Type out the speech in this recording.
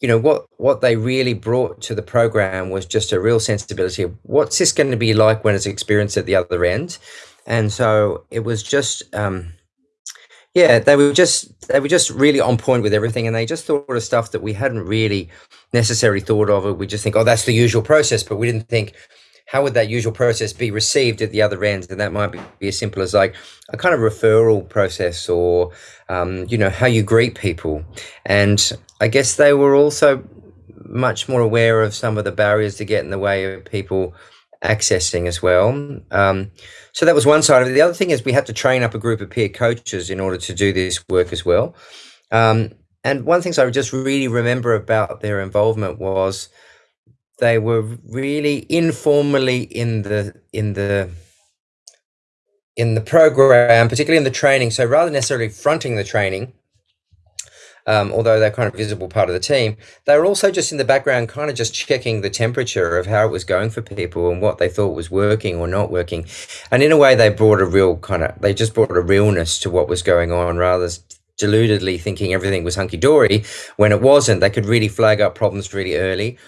you know what what they really brought to the program was just a real sensibility of what's this going to be like when it's experienced at the other end and so it was just um, yeah they were just they were just really on point with everything and they just thought of stuff that we hadn't really necessarily thought of we just think oh that's the usual process but we didn't think how would that usual process be received at the other end? And that might be, be as simple as like a kind of referral process or, um, you know, how you greet people. And I guess they were also much more aware of some of the barriers to get in the way of people accessing as well. Um, so that was one side of it. The other thing is we had to train up a group of peer coaches in order to do this work as well. Um, and one thing I just really remember about their involvement was they were really informally in the in the in the program, particularly in the training. So rather than necessarily fronting the training, um, although they're kind of visible part of the team, they were also just in the background, kind of just checking the temperature of how it was going for people and what they thought was working or not working. And in a way, they brought a real kind of, they just brought a realness to what was going on rather deludedly thinking everything was hunky dory when it wasn't. They could really flag up problems really early